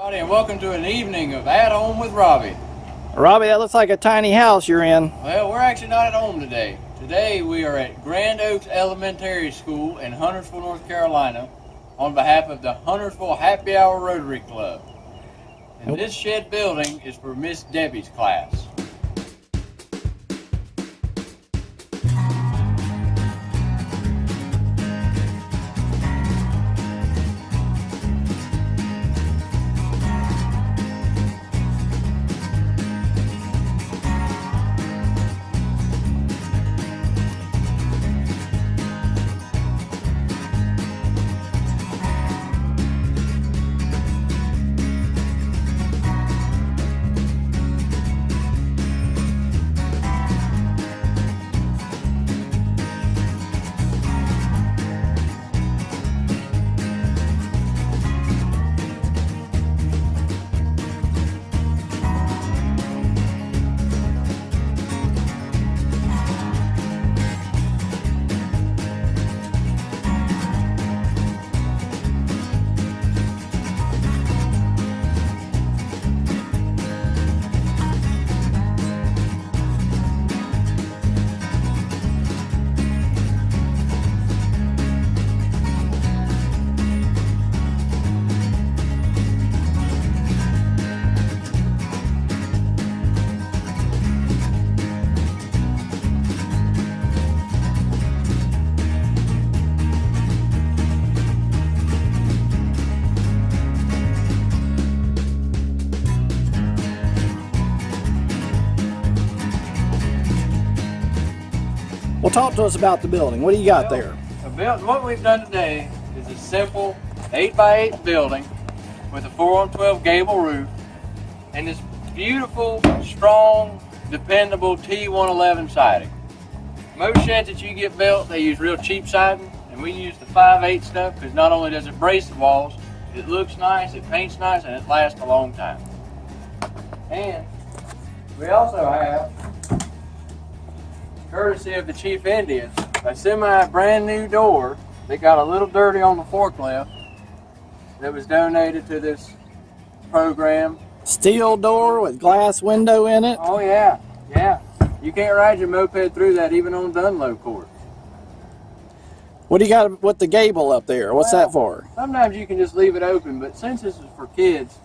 Everybody, and welcome to an evening of At Home with Robbie. Robbie, that looks like a tiny house you're in. Well, we're actually not at home today. Today we are at Grand Oaks Elementary School in Huntersville, North Carolina on behalf of the Huntersville Happy Hour Rotary Club. And this shed building is for Miss Debbie's class. Well, talk to us about the building. What do you got there? build- what we've done today is a simple 8 by 8 building with a 4 on 12 gable roof and this beautiful, strong, dependable T111 siding. Most sheds that you get built, they use real cheap siding and we use the 5/8 stuff because not only does it brace the walls, it looks nice, it paints nice, and it lasts a long time. And we also have courtesy of the Chief Indians, a semi brand new door that got a little dirty on the forklift that was donated to this program. Steel door with glass window in it. Oh yeah, yeah. You can't ride your moped through that even on Dunlow court. What do you got with the gable up there? What's that for? Sometimes you can just leave it open, but since this is for kids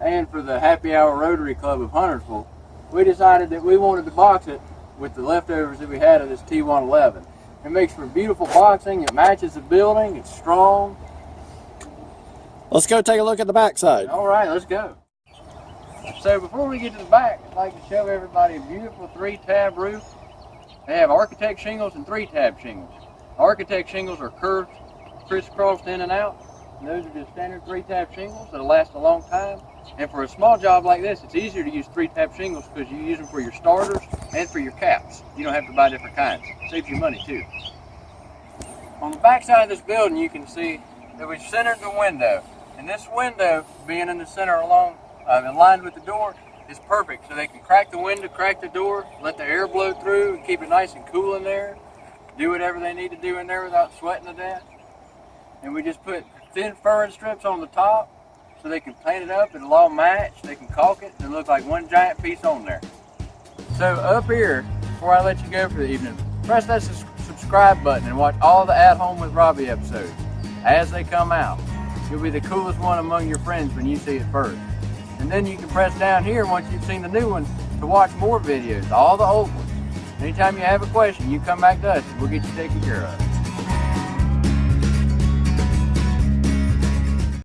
and for the Happy Hour Rotary Club of Huntersville, we decided that we wanted to box it with the leftovers that we had of this T111. It makes for beautiful boxing, it matches the building, it's strong. Let's go take a look at the backside. All right, let's go. So before we get to the back, I'd like to show everybody a beautiful three-tab roof. They have architect shingles and three-tab shingles. Architect shingles are curved, crisscrossed in and out. And those are just standard three-tab shingles that'll last a long time. And for a small job like this, it's easier to use three-tab shingles because you use them for your starters and for your caps. You don't have to buy different kinds. saves you money too. On the back side of this building, you can see that we've centered the window. And this window, being in the center along, uh, aligned with the door, is perfect. So they can crack the window, crack the door, let the air blow through, and keep it nice and cool in there. Do whatever they need to do in there without sweating to death. And we just put thin furring strips on the top so they can paint it up. It'll all match. They can caulk it and look like one giant piece on there. So up here, before I let you go for the evening, press that subscribe button and watch all the At Home with Robbie episodes as they come out. You'll be the coolest one among your friends when you see it first. And then you can press down here once you've seen the new ones to watch more videos, all the old ones. Anytime you have a question, you come back to us we'll get you taken care of.